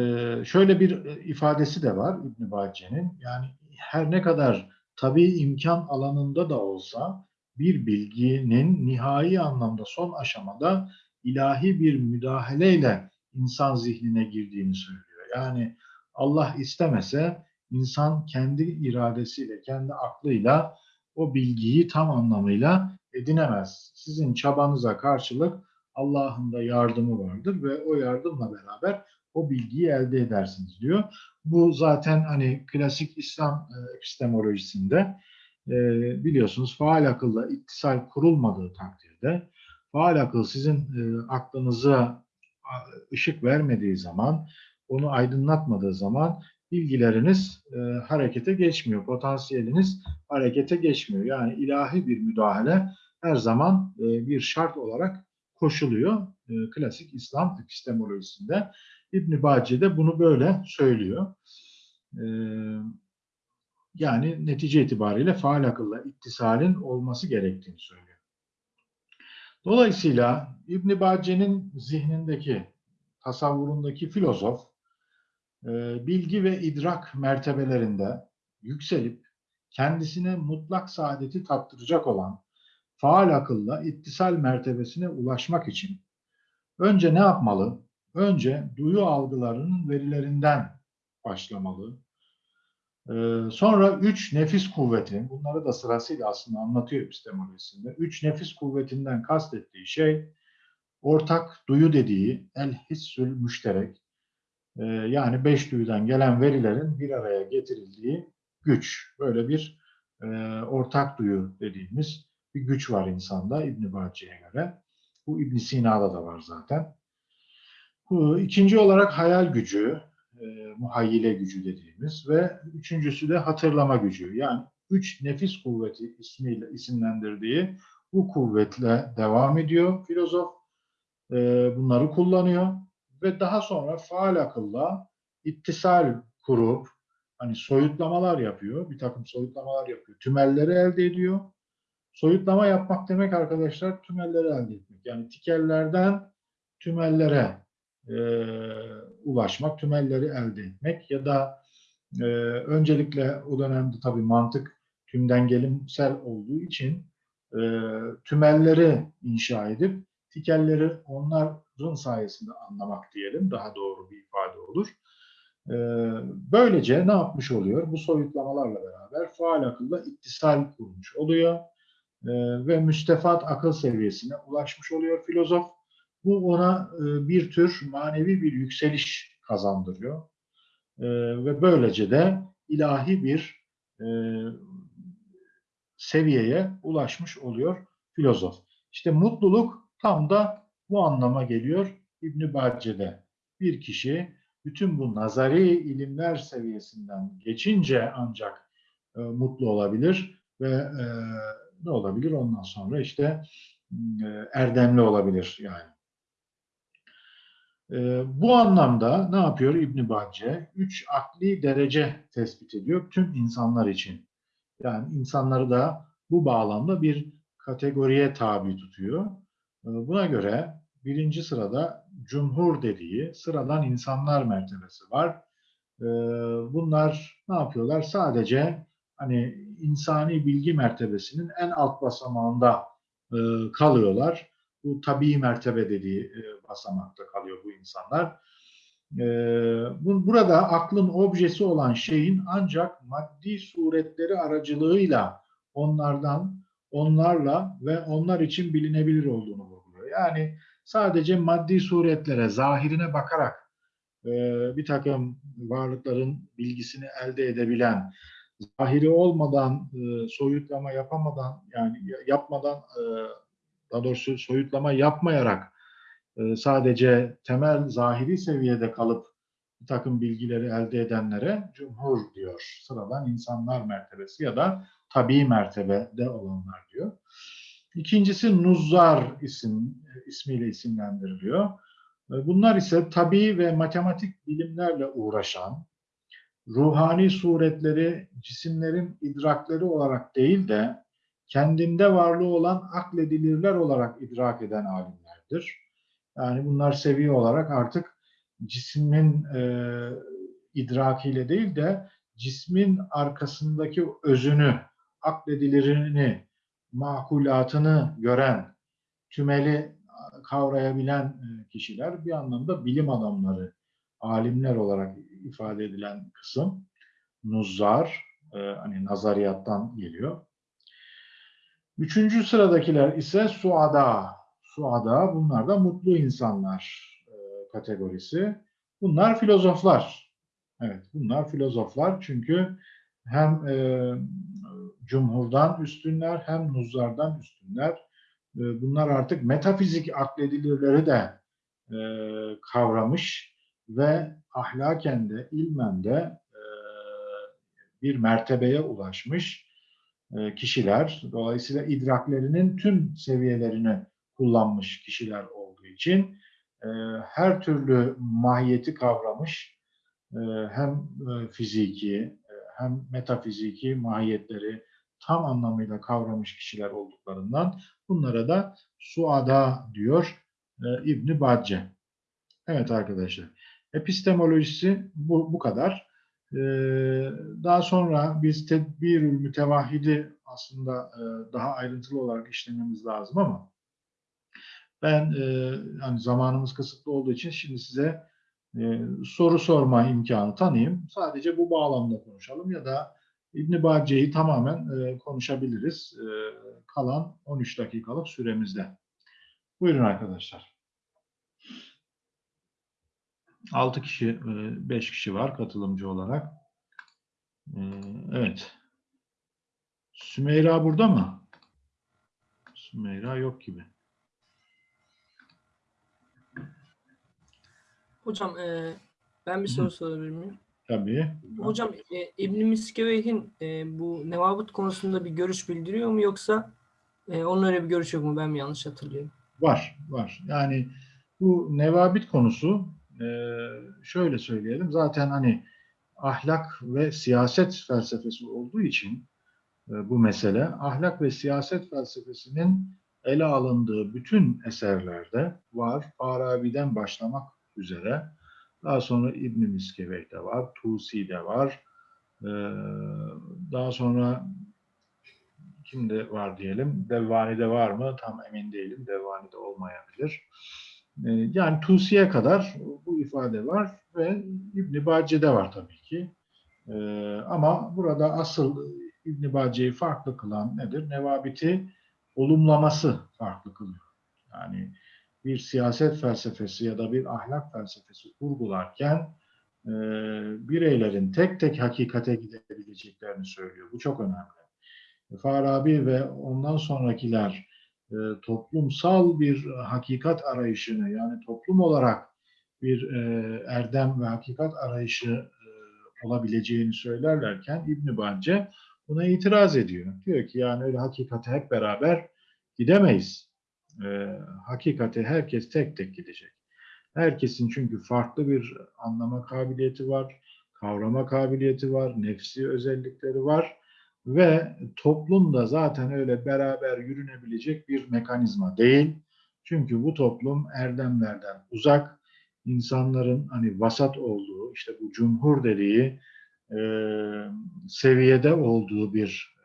şöyle bir e, ifadesi de var İbn Bacce'nin. Yani her ne kadar tabii imkan alanında da olsa bir bilginin nihai anlamda son aşamada ilahi bir müdahaleyle insan zihnine girdiğini söylüyor. Yani Allah istemese insan kendi iradesiyle, kendi aklıyla o bilgiyi tam anlamıyla edinemez. Sizin çabanıza karşılık Allah'ın da yardımı vardır ve o yardımla beraber o bilgiyi elde edersiniz diyor. Bu zaten hani klasik İslam e, epistemolojisinde e, biliyorsunuz faal akılla ittisal kurulmadığı takdirde faal akıl sizin e, aklınıza ışık vermediği zaman, onu aydınlatmadığı zaman bilgileriniz e, harekete geçmiyor. Potansiyeliniz harekete geçmiyor. Yani ilahi bir müdahale her zaman e, bir şart olarak koşuluyor. E, klasik İslam epistemolojisinde. İbn Bacı de bunu böyle söylüyor. E, yani netice itibariyle faal akılla ittisalin olması gerektiğini söylüyor. Dolayısıyla İbn Bacı'nın zihnindeki, tasavvurundaki filozof e, bilgi ve idrak mertebelerinde yükselip kendisine mutlak saadeti tattıracak olan faal akılla ittisal mertebesine ulaşmak için önce ne yapmalı? Önce duyu algılarının verilerinden başlamalı. Ee, sonra üç nefis kuvveti, bunları da sırasıyla aslında anlatıyor epistemolojisinde. Üç nefis kuvvetinden kastettiği şey ortak duyu dediği el hissül müşterek. Ee, yani beş duyudan gelen verilerin bir araya getirildiği güç. Böyle bir e, ortak duyu dediğimiz bir güç var insanda İbn Bacı'ya göre. Bu İbn Sina'da da var zaten. İkinci olarak hayal gücü, e, muhayyile gücü dediğimiz ve üçüncüsü de hatırlama gücü. Yani üç nefis kuvveti ismiyle isimlendirdiği bu kuvvetle devam ediyor filozof. E, bunları kullanıyor ve daha sonra faal akılla ittisal kurup hani soyutlamalar yapıyor, bir takım soyutlamalar yapıyor, tümelleri elde ediyor. Soyutlama yapmak demek arkadaşlar tümelleri elde etmek. Yani tikellerden tümellere e, ulaşmak, tümelleri elde etmek ya da e, öncelikle o dönemde tabii mantık tümden gelimsel olduğu için e, tümelleri inşa edip tikelleri onların sayesinde anlamak diyelim daha doğru bir ifade olur. E, böylece ne yapmış oluyor? Bu soyutlamalarla beraber faal akılla ittisal kurmuş oluyor e, ve müstefat akıl seviyesine ulaşmış oluyor filozof. Bu ona e, bir tür manevi bir yükseliş kazandırıyor. E, ve böylece de ilahi bir e, seviyeye ulaşmış oluyor filozof. İşte mutluluk tam da bu anlama geliyor İbn Bacce'de. Bir kişi bütün bu nazari ilimler seviyesinden geçince ancak e, mutlu olabilir ve e, ne olabilir ondan sonra işte e, erdemli olabilir yani. E, bu anlamda ne yapıyor İbn Bacce? Üç akli derece tespit ediyor tüm insanlar için. Yani insanları da bu bağlamda bir kategoriye tabi tutuyor. E, buna göre birinci sırada cumhur dediği sıradan insanlar mertebesi var. E, bunlar ne yapıyorlar? Sadece hani insani bilgi mertebesinin en alt basamağında e, kalıyorlar. Bu tabii mertebe dediği e, basamakta kalıyor bu insanlar. E, bu, burada aklın objesi olan şeyin ancak maddi suretleri aracılığıyla onlardan, onlarla ve onlar için bilinebilir olduğunu vurguluyor. Yani sadece maddi suretlere, zahirine bakarak e, bir takım varlıkların bilgisini elde edebilen, zahiri olmadan, e, soyutlama yapamadan, yani ya- yapmadan, e, daha doğrusu soyutlama yapmayarak e, sadece temel zahiri seviyede kalıp bir takım bilgileri elde edenlere cumhur diyor. Sıradan insanlar mertebesi ya da tabii mertebede olanlar diyor. İkincisi Nuzzar isim ismiyle isimlendiriliyor. E, Bunlar ise tabii ve matematik bilimlerle uğraşan, ruhani suretleri cisimlerin idrakleri olarak değil de kendinde varlığı olan akledilirler olarak idrak eden alimlerdir. Yani bunlar seviye olarak artık cismin e, idrakiyle değil de cismin arkasındaki özünü, akledilerini, makulatını gören, tümeli kavrayabilen e, kişiler bir anlamda bilim adamları, alimler olarak ifade edilen kısım nuzzar, e, hani nazariyattan geliyor. Üçüncü sıradakiler ise suada. Suada bunlar da mutlu insanlar e, kategorisi. Bunlar filozoflar. Evet bunlar filozoflar çünkü hem e, cumhurdan üstünler hem nuzzardan üstünler. E, bunlar artık metafizik akledilirleri de e, kavramış ve ahlaken de ilmen de e, bir mertebeye ulaşmış kişiler. Dolayısıyla idraklerinin tüm seviyelerini kullanmış kişiler olduğu için e, her türlü mahiyeti kavramış e, hem e, fiziki e, hem metafiziki mahiyetleri tam anlamıyla kavramış kişiler olduklarından bunlara da suada diyor e, İbni Bacce. Evet arkadaşlar. Epistemolojisi bu, bu kadar. Ee, daha sonra biz tedbirül mütevahhidi aslında e, daha ayrıntılı olarak işlememiz lazım ama ben e, yani zamanımız kısıtlı olduğu için şimdi size e, soru sorma imkanı tanıyayım. Sadece bu bağlamda konuşalım ya da İbn Bacce'yi tamamen konuşabiliriz. Kalan 13 dakikalık süremizde. Buyurun arkadaşlar. 6 kişi, 5 kişi var katılımcı olarak. E, Evet. Sümeyra burada mı? Sümeyra yok gibi. Hocam e, ben bir soru sorabilir miyim? Tabii. Hocam e, İbn Miskeveyh'in e, bu nevabıt konusunda bir görüş bildiriyor mu yoksa e, onun öyle bir görüş yok mu? Ben mi yanlış hatırlıyorum? Var, var. Yani bu nevabit konusu e, şöyle söyleyelim. Zaten hani ahlak ve siyaset felsefesi olduğu için e, bu mesele ahlak ve siyaset felsefesinin ele alındığı bütün eserlerde var. Farabi'den başlamak üzere. Daha sonra İbn Miskevey'de var, Tusi'de var. E, daha sonra kimde var diyelim. Devvani'de var mı? Tam emin değilim. Devvani'de olmayabilir. Ee, Yani Tusi'ye kadar bu ifade var ve İbn Bacce'de var tabii ki. Ee, Ama burada asıl İbn Bacce'yi farklı kılan nedir? Nevabiti olumlaması farklı kılıyor. Yani bir siyaset felsefesi ya da bir ahlak felsefesi kurgularken e, bireylerin tek tek hakikate gidebileceklerini söylüyor. Bu çok önemli. Farabi ve ondan sonrakiler e, toplumsal bir hakikat arayışını yani toplum olarak bir e, erdem ve hakikat arayışı e, olabileceğini söylerlerken İbn Bacce buna itiraz ediyor. Diyor ki yani öyle hakikate hep beraber gidemeyiz. E, hakikate herkes tek tek gidecek. Herkesin çünkü farklı bir anlama kabiliyeti var, kavrama kabiliyeti var, nefsi özellikleri var ve toplum da zaten öyle beraber yürünebilecek bir mekanizma değil. Çünkü bu toplum erdemlerden uzak, insanların hani vasat olduğu, işte bu cumhur dediği e, seviyede olduğu bir e,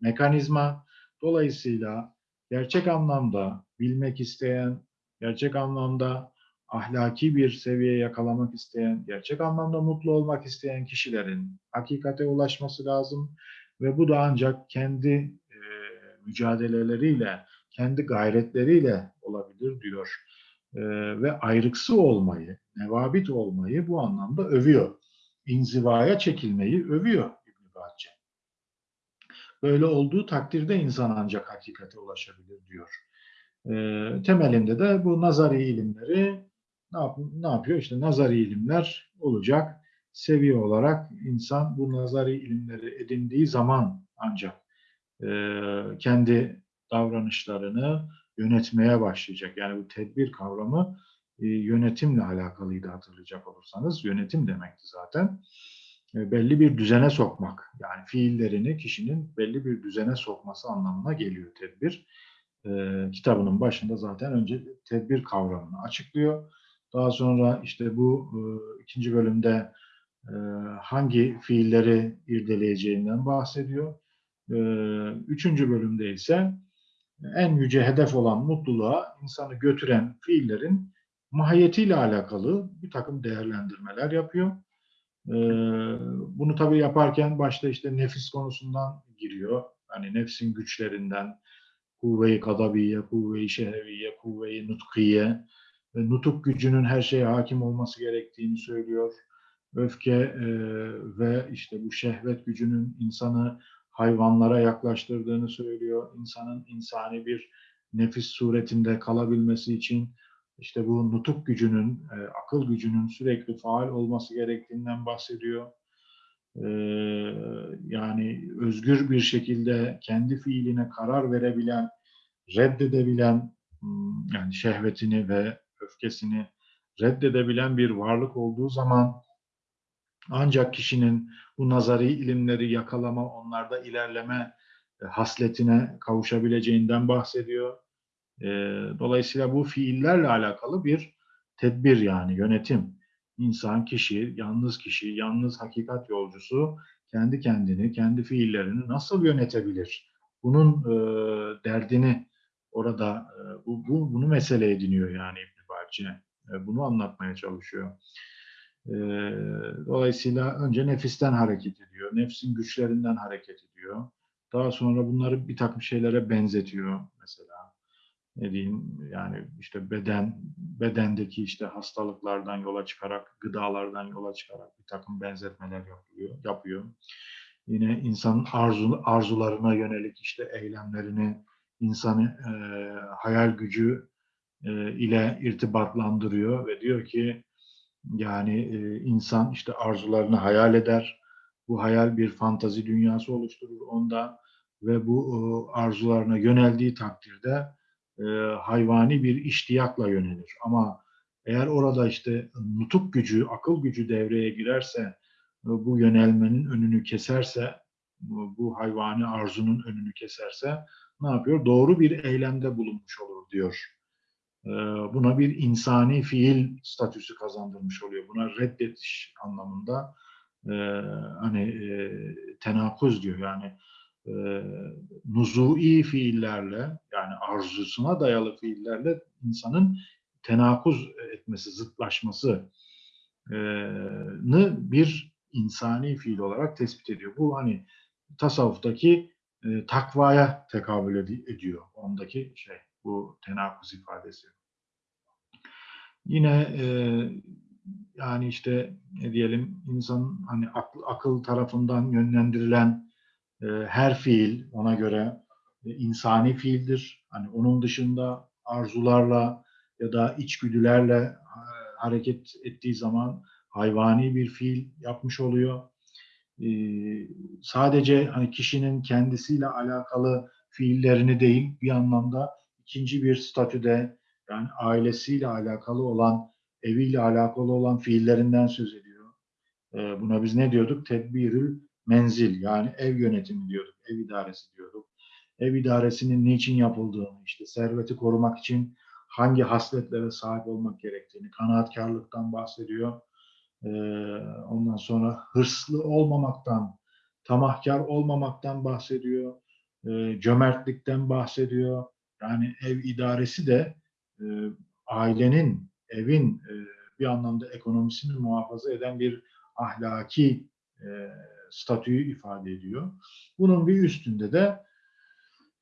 mekanizma. Dolayısıyla gerçek anlamda bilmek isteyen, gerçek anlamda ahlaki bir seviyeye yakalamak isteyen, gerçek anlamda mutlu olmak isteyen kişilerin hakikate ulaşması lazım ve bu da ancak kendi e, mücadeleleriyle, kendi gayretleriyle olabilir diyor. E, ve ayrıksı olmayı, nevabit olmayı bu anlamda övüyor. İnzivaya çekilmeyi övüyor İbn Bahçe. Böyle olduğu takdirde insan ancak hakikate ulaşabilir diyor. E, temelinde de bu nazari ilimleri ne, yap ne yapıyor? İşte nazari ilimler olacak. Seviye olarak insan bu nazari ilimleri edindiği zaman ancak e, kendi davranışlarını yönetmeye başlayacak. Yani bu tedbir kavramı e, yönetimle alakalıydı hatırlayacak olursanız. Yönetim demekti zaten. E, belli bir düzene sokmak. Yani fiillerini kişinin belli bir düzene sokması anlamına geliyor tedbir. E, kitabının başında zaten önce tedbir kavramını açıklıyor. Daha sonra işte bu e, ikinci bölümde hangi fiilleri irdeleyeceğinden bahsediyor. E, üçüncü bölümde ise en yüce hedef olan mutluluğa insanı götüren fiillerin mahiyetiyle alakalı bir takım değerlendirmeler yapıyor. E, bunu tabii yaparken başta işte nefis konusundan giriyor. Hani nefsin güçlerinden kuvve-i kadabiye, kuvve-i şehviye, kuvve-i nutkiye, nutuk gücünün her şeye hakim olması gerektiğini söylüyor. Öfke e, ve işte bu şehvet gücünün insanı hayvanlara yaklaştırdığını söylüyor. İnsanın insani bir nefis suretinde kalabilmesi için işte bu nutuk gücünün, e, akıl gücünün sürekli faal olması gerektiğinden bahsediyor. E, yani özgür bir şekilde kendi fiiline karar verebilen, reddedebilen hmm, yani şehvetini ve öfkesini reddedebilen bir varlık olduğu zaman ancak kişinin bu nazari ilimleri yakalama, onlarda ilerleme e, hasletine kavuşabileceğinden bahsediyor. E, dolayısıyla bu fiillerle alakalı bir tedbir yani yönetim. İnsan, kişi, yalnız kişi, yalnız hakikat yolcusu kendi kendini, kendi fiillerini nasıl yönetebilir? Bunun e, derdini orada bu, bu, bunu mesele ediniyor yani. E, bunu anlatmaya çalışıyor. E, dolayısıyla önce nefisten hareket ediyor. Nefsin güçlerinden hareket ediyor. Daha sonra bunları bir takım şeylere benzetiyor mesela. Ne diyeyim yani işte beden bedendeki işte hastalıklardan yola çıkarak, gıdalardan yola çıkarak bir takım benzetmeler yapıyor. yapıyor. Yine insanın arzu, arzularına yönelik işte eylemlerini, insanı e, hayal gücü e, ile irtibatlandırıyor ve diyor ki yani e, insan işte arzularını hayal eder. Bu hayal bir fantazi dünyası oluşturur onda ve bu e, arzularına yöneldiği takdirde e, hayvani bir iştiyakla yönelir. Ama eğer orada işte nutuk gücü, akıl gücü devreye girerse, e, bu yönelmenin önünü keserse, bu hayvani arzunun önünü keserse ne yapıyor? Doğru bir eylemde bulunmuş olur diyor buna bir insani fiil statüsü kazandırmış oluyor. Buna reddetiş anlamında e, hani e, tenakuz diyor yani e, nuzui fiillerle yani arzusuna dayalı fiillerle insanın tenakuz etmesi, zıtlaşması bir insani fiil olarak tespit ediyor. Bu hani tasavvuftaki e, takvaya tekabül ediyor. Ondaki şey bu tenakuz ifadesi. Yine e, yani işte ne diyelim insan hani akıl, akıl tarafından yönlendirilen e, her fiil ona göre e, insani fiildir. Hani onun dışında arzularla ya da içgüdülerle e, hareket ettiği zaman hayvani bir fiil yapmış oluyor. E, sadece hani kişinin kendisiyle alakalı fiillerini değil bir anlamda ikinci bir statüde yani ailesiyle alakalı olan, eviyle alakalı olan fiillerinden söz ediyor. E, buna biz ne diyorduk? Tedbirül menzil yani ev yönetimi diyorduk, ev idaresi diyorduk. Ev idaresinin niçin yapıldığını, işte serveti korumak için hangi hasletlere sahip olmak gerektiğini, kanaatkarlıktan bahsediyor. Ee, ondan sonra hırslı olmamaktan, tamahkar olmamaktan bahsediyor. Ee, cömertlikten bahsediyor Yani ev idaresi de e, ailenin, evin e, bir anlamda ekonomisini muhafaza eden bir ahlaki e, statüyü ifade ediyor. Bunun bir üstünde de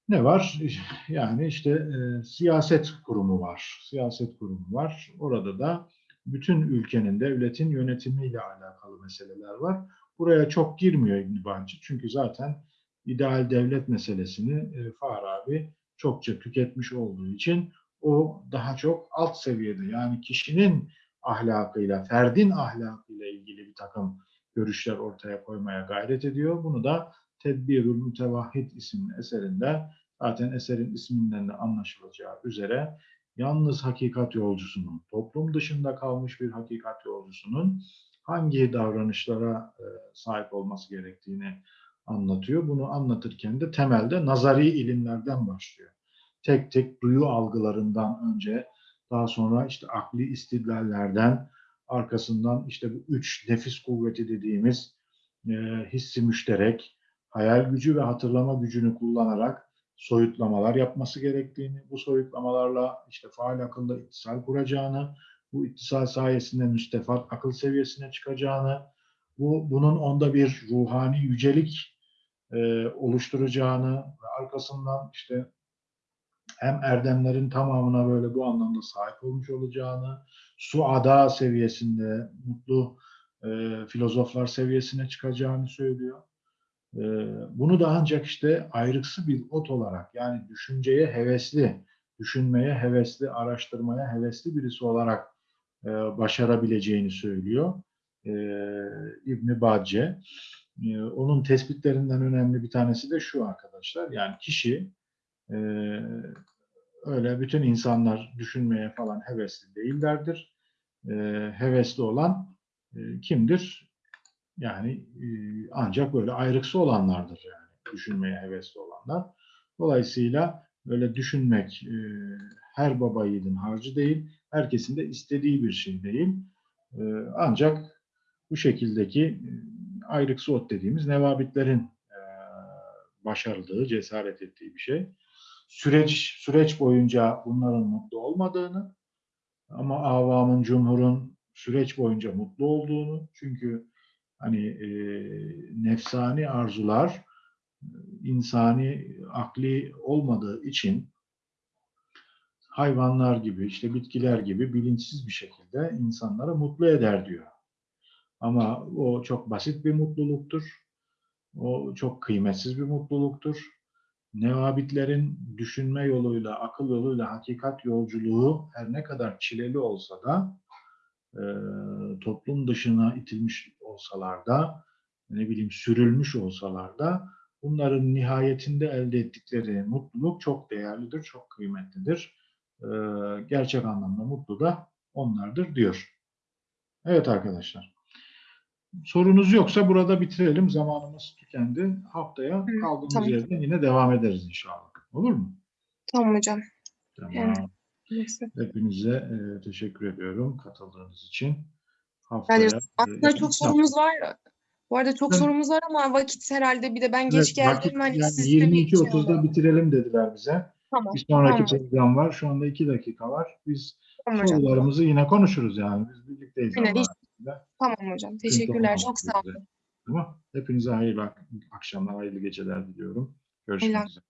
ne var? Yani işte e, siyaset kurumu var. Siyaset kurumu var. Orada da bütün ülkenin, devletin yönetimiyle alakalı meseleler var. Buraya çok girmiyor İbn Bacı. Çünkü zaten ideal devlet meselesini e, Farabi çokça tüketmiş olduğu için o daha çok alt seviyede yani kişinin ahlakıyla, ferdin ahlakıyla ilgili bir takım görüşler ortaya koymaya gayret ediyor. Bunu da Tedbirül Mütevahhid isimli eserinde zaten eserin isminden de anlaşılacağı üzere yalnız hakikat yolcusunun, toplum dışında kalmış bir hakikat yolcusunun hangi davranışlara e, sahip olması gerektiğini anlatıyor. Bunu anlatırken de temelde nazari ilimlerden başlıyor. Tek tek duyu algılarından önce daha sonra işte akli istidlallerden arkasından işte bu üç nefis kuvveti dediğimiz e, hissi müşterek, hayal gücü ve hatırlama gücünü kullanarak soyutlamalar yapması gerektiğini, bu soyutlamalarla işte faal akılda ittisal kuracağını, bu ittisal sayesinde müstefat akıl seviyesine çıkacağını, bu bunun onda bir ruhani yücelik e, oluşturacağını ve arkasından işte hem erdemlerin tamamına böyle bu anlamda sahip olmuş olacağını, suada seviyesinde, mutlu e, filozoflar seviyesine çıkacağını söylüyor. E, bunu da ancak işte ayrıksı bir ot olarak yani düşünceye hevesli, düşünmeye hevesli, araştırmaya hevesli birisi olarak e, başarabileceğini söylüyor e, İbn Bacce. E, onun tespitlerinden önemli bir tanesi de şu arkadaşlar. Yani kişi e, öyle bütün insanlar düşünmeye falan hevesli değillerdir. E, hevesli olan e, kimdir? Yani e, ancak böyle ayrıksı olanlardır yani düşünmeye hevesli olanlar. Dolayısıyla böyle düşünmek e, her baba yiğidin harcı değil, herkesin de istediği bir şey değil. E, ancak bu şekildeki e, ayrıksı ot dediğimiz nevabitlerin e, başardığı, cesaret ettiği bir şey. Süreç süreç boyunca bunların mutlu olmadığını ama avamın, cumhurun süreç boyunca mutlu olduğunu çünkü hani e, nefsani arzular e, insani akli olmadığı için hayvanlar gibi işte bitkiler gibi bilinçsiz bir şekilde insanları mutlu eder diyor. Ama o çok basit bir mutluluktur. O çok kıymetsiz bir mutluluktur. Nevabitlerin düşünme yoluyla, akıl yoluyla hakikat yolculuğu her ne kadar çileli olsa da e, toplum dışına itilmiş olsalar da ne bileyim sürülmüş olsalar da bunların nihayetinde elde ettikleri mutluluk çok değerlidir, çok kıymetlidir. E, gerçek anlamda mutlu da onlardır diyor. Evet arkadaşlar. Sorunuz yoksa burada bitirelim. Zamanımız tükendi. Haftaya kaldığımız tamam. yerden yine devam ederiz inşallah. Olur mu? Tamam hocam. Tamam. Evet. Neyse. Hepinize e, teşekkür ediyorum katıldığınız için. Yani Haftaya aslında e, çok sorumuz var. Bu arada çok Evet. sorumuz var ama vakit herhalde bir de ben Evet, geç geldim. vakit Hani yani siz de bir şey 22.30'da oldu. bitirelim dediler bize. Tamam. Bir sonraki Tamam. program var. Şu anda 2 dakika var. Biz Tamam hocam. sorularımızı yine konuşuruz yani. Biz birlikteyiz. Aynen, Tamam hocam. Teşekkürler. Çok sağ olun. Tamam. Hepinize hayırlı ak- akşamlar, hayırlı geceler diliyorum. Görüşmek üzere.